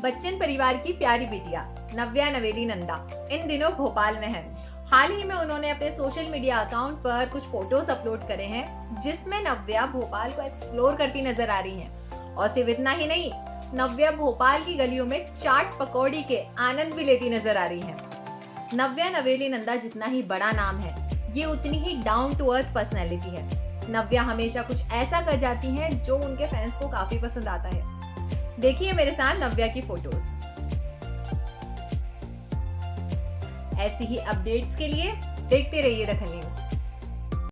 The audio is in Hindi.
बच्चन परिवार की प्यारी बेटिया, नव्या नवेली नंदा। इन दिनों भोपाल में है। हाल ही में उन्होंने अपने सोशल मीडिया अकाउंट पर कुछ फ़ोटोज़ अपलोड करे हैं, जिसमें नव्या भोपाल को एक्सप्लोर करती नज़र आ रही हैं। और सिर्फ़ इतना ही नहीं, नव्या भोपाल की गलियों में चाट पकौड़ी के आनंद भी लेती नज़र आ रही हैं। नव्या नवेली नंदा जितना ही बड़ा नाम है, ये उतनी ही डाउन टू अर्थ पर्सनैलिटी है। नव्या हमेशा कुछ ऐसा कर जाती हैं जो उनके फैंस को काफ़ी पसंद आता है। देखिए मेरे साथ नव्या की फ़ोटोज़। ऐसी ही अपडेट्स के लिए देखते रहिए दखल न्यूज़